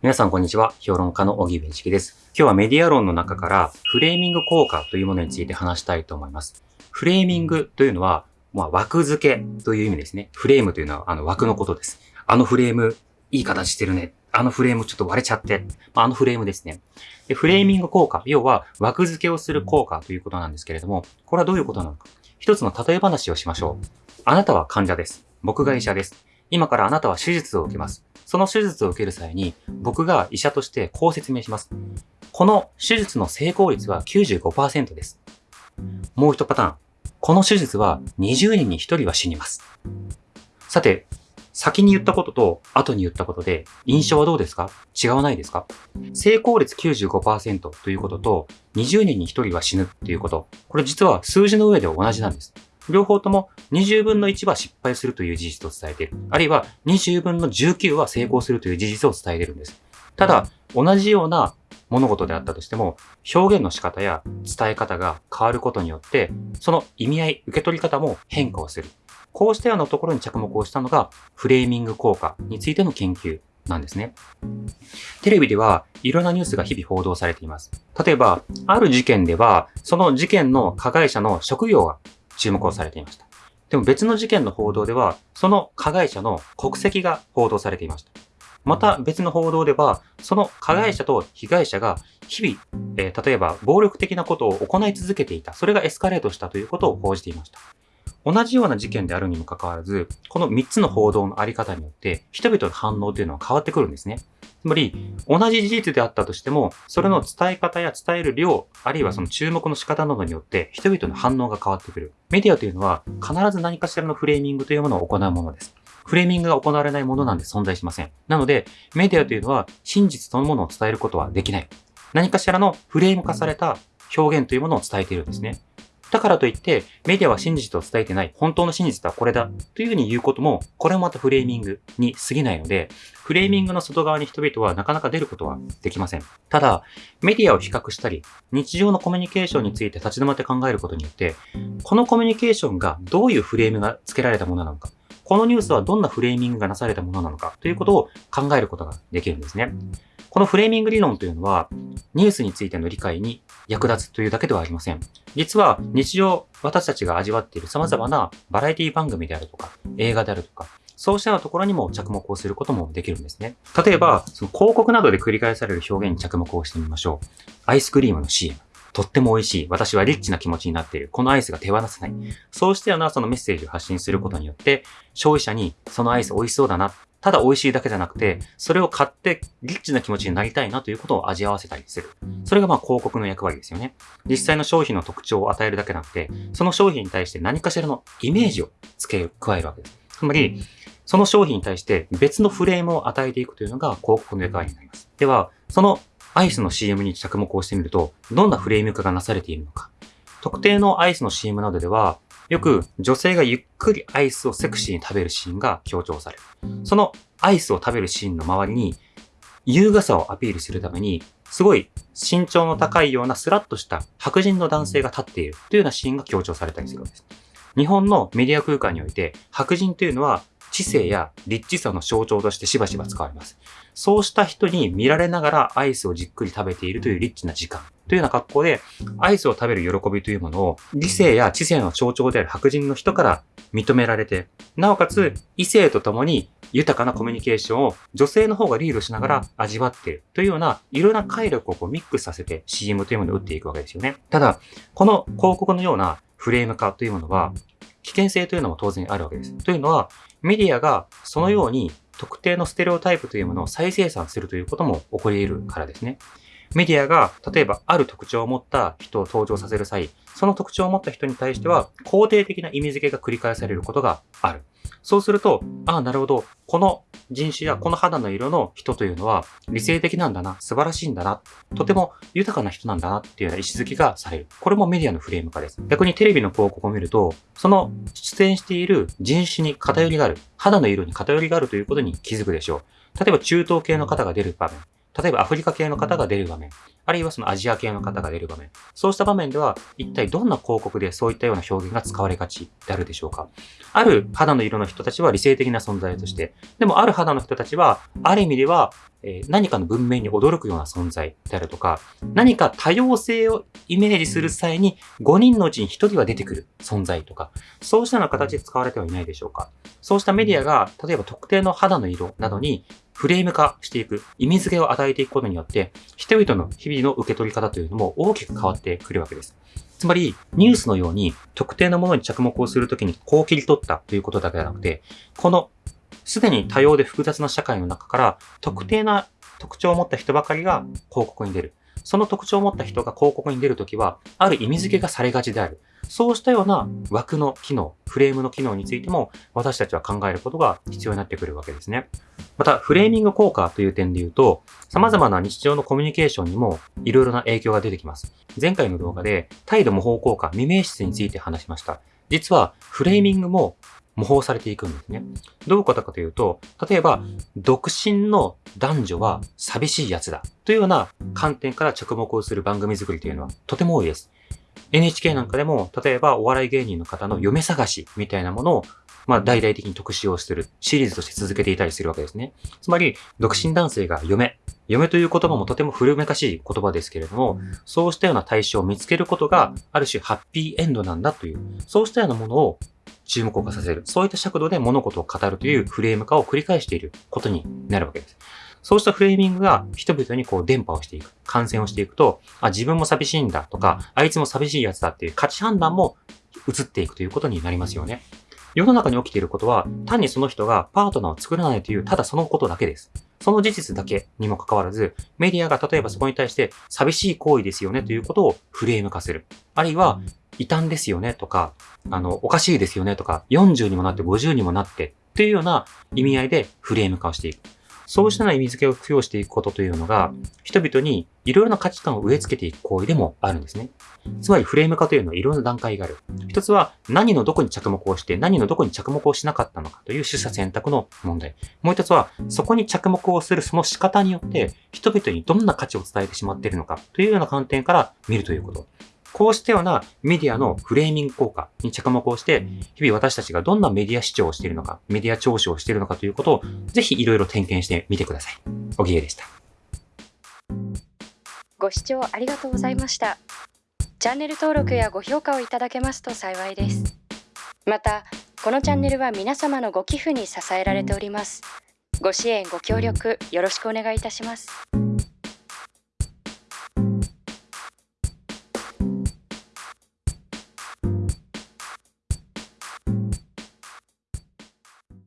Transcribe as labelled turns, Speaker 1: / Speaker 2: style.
Speaker 1: 皆さんこんにちは。評論家の荻上チキです。今日はメディア論の中からフレーミング効果というものについて話したいと思います。フレーミングというのは、まあ、枠付けという意味ですね。フレームというのはあの枠のことです。あのフレーム、いい形してるね。あのフレームちょっと割れちゃって。まあ、あのフレームですね。で、フレーミング効果、要は枠付けをする効果ということなんですけれども、これはどういうことなのか。一つの例え話をしましょう。あなたは患者です。僕が医者です。今からあなたは手術を受けます。その手術を受ける際に、僕が医者としてこう説明します。この手術の成功率は95%です。もう一パターン。この手術は20人に1人は死にます。さて、先に言ったことと後に言ったことで印象はどうですか？違わないですか？成功率95%ということと20人に1人は死ぬっていうこと。これ実は数字の上で同じなんです。両方とも20分の1は失敗するという事実を伝えている。あるいは20分の19は成功するという事実を伝えているんです。ただ、同じような物事であったとしても、表現の仕方や伝え方が変わることによって、その意味合い、受け取り方も変化をする。こうしたようなところに着目をしたのが、フレーミング効果についての研究なんですね。テレビではいろんなニュースが日々報道されています。例えば、ある事件では、その事件の加害者の職業が注目をされていました。でも別の事件の報道では、その加害者の国籍が報道されていました。また別の報道では、その加害者と被害者が日々、えー、例えば暴力的なことを行い続けていた。それがエスカレートしたということを報じていました。同じような事件であるにもかかわらず、この3つの報道のあり方によって、人々の反応というのは変わってくるんですね。つまり、同じ事実であったとしても、それの伝え方や伝える量、あるいはその注目の仕方などによって、人々の反応が変わってくる。メディアというのは、必ず何かしらのフレーミングというものを行うものです。フレーミングが行われないものなんて存在しません。なので、メディアというのは、真実そのものを伝えることはできない。何かしらのフレーム化された表現というものを伝えているんですね。だからといって、メディアは真実を伝えてない、本当の真実はこれだ、というふうに言うことも、これもまたフレーミングに過ぎないので、フレーミングの外側に人々はなかなか出ることはできません。ただ、メディアを比較したり、日常のコミュニケーションについて立ち止まって考えることによって、このコミュニケーションがどういうフレームが付けられたものなのか、このニュースはどんなフレーミングがなされたものなのかということを考えることができるんですね。このフレーミング理論というのは、ニュースについての理解に役立つというだけではありません。実は日常私たちが味わっている様々なバラエティ番組であるとか、映画であるとか、そうしたようなところにも着目をすることもできるんですね。例えば、その広告などで繰り返される表現に着目をしてみましょう。アイスクリームの CM。とっても美味しい。私はリッチな気持ちになっている。このアイスが手放せない。そうしたようなそのメッセージを発信することによって、消費者にそのアイス美味しそうだな。ただ美味しいだけじゃなくて、それを買ってリッチな気持ちになりたいなということを味合わせたりする。それがまあ広告の役割ですよね。実際の商品の特徴を与えるだけなくて、その商品に対して何かしらのイメージを付け加えるわけです。つまり、その商品に対して別のフレームを与えていくというのが広告の役割になります。では、そのアイスの CM に着目をしてみると、どんなフレーム化がなされているのか。特定のアイスの CM などでは、よく女性がゆっくりアイスをセクシーに食べるシーンが強調される。そのアイスを食べるシーンの周りに、優雅さをアピールするために、すごい身長の高いようなスラッとした白人の男性が立っているというようなシーンが強調されたりするわけです。日本のメディア空間において、白人というのは知性やリッチさの象徴としてしばしば使われます。そうした人に見られながらアイスをじっくり食べているというリッチな時間というような格好で、アイスを食べる喜びというものを理性や知性の象徴である白人の人から認められて、なおかつ異性と共に豊かなコミュニケーションを女性の方がリードしながら味わっているというような、いろんな快力をこうミックスさせて CM というものを打っていくわけですよね。ただ、この広告のようなフレーム化というものは、危険性というのも当然あるわけです。というのは、メディアがそのように特定のステレオタイプというものを再生産するということも起こり得るからですね。メディアが、例えばある特徴を持った人を登場させる際、その特徴を持った人に対しては、肯定的な意味付けが繰り返されることがある。そうすると、ああ、なるほど。この人種やこの肌の色の人というのは理性的なんだな、素晴らしいんだな、とても豊かな人なんだなっていうような意思づけがされる。これもメディアのフレーム化です。逆にテレビの広告を見ると、その出演している人種に偏りがある、肌の色に偏りがあるということに気づくでしょう。例えば中東系の方が出る場面。例えばアフリカ系の方が出る場面。あるいはそのアジア系の方が出る場面。そうした場面では、一体どんな広告でそういったような表現が使われがちであるでしょうかある肌の色の人たちは理性的な存在として、でもある肌の人たちは、ある意味では、え、何かの文明に驚くような存在であるとか、何か多様性をイメージする際に5人のうちに1人は出てくる存在とか、そうしたような形で使われてはいないでしょうか。そうしたメディアが、例えば特定の肌の色などにフレーム化していく、意味付けを与えていくことによって、人々の日々の受け取り方というのも大きく変わってくるわけです。つまり、ニュースのように特定のものに着目をするときにこう切り取ったということだけではなくて、このすでに多様で複雑な社会の中から特定な特徴を持った人ばかりが広告に出る。その特徴を持った人が広告に出るときは、ある意味付けがされがちである。そうしたような枠の機能、フレームの機能についても、私たちは考えることが必要になってくるわけですね。また、フレーミング効果という点で言うと、様々な日常のコミュニケーションにも色々な影響が出てきます。前回の動画で、態度模倣効果、未明室について話しました。実は、フレーミングも模倣されていくんですね。どういうことかというと、例えば、独身の男女は寂しいやつだというような観点から着目をする番組作りというのはとても多いです。NHK なんかでも、例えばお笑い芸人の方の嫁探しみたいなものを、まあ大々的に特集をするシリーズとして続けていたりするわけですね。つまり、独身男性が嫁。嫁という言葉もとても古めかしい言葉ですけれども、そうしたような対象を見つけることが、ある種ハッピーエンドなんだという、そうしたようなものを注目を化させる。そういった尺度で物事を語るというフレーム化を繰り返していることになるわけです。そうしたフレーミングが人々にこう伝播をしていく、感染をしていくと、あ、自分も寂しいんだとか、あいつも寂しいやつだっていう価値判断も移っていくということになりますよね。世の中に起きていることは、単にその人がパートナーを作らないという、ただそのことだけです。その事実だけにもかかわらず、メディアが例えばそこに対して寂しい行為ですよねということをフレーム化する。あるいは、異端ですよねとか、あの、おかしいですよねとか、40にもなって50にもなってというような意味合いでフレーム化をしていく。そうしたような意味付けを付与していくことというのが、人々にいろいろな価値観を植え付けていく行為でもあるんですね。つまりフレーム化というのはいろんな段階がある。一つは何のどこに着目をして何のどこに着目をしなかったのかという取捨選択の問題。もう一つはそこに着目をするその仕方によって人々にどんな価値を伝えてしまっているのかというような観点から見るということ。こうしたようなメディアのフレーミング効果に着目をして、日々私たちがどんなメディア視聴をしているのか、メディア聴取をしているのかということを、ぜひいろいろ点検してみてください。おぎえでした。
Speaker 2: ご視聴ありがとうございました。チャンネル登録やご評価をいただけますと幸いです。また、このチャンネルは皆様のご寄付に支えられております。ご支援、ご協力、よろしくお願いいたします。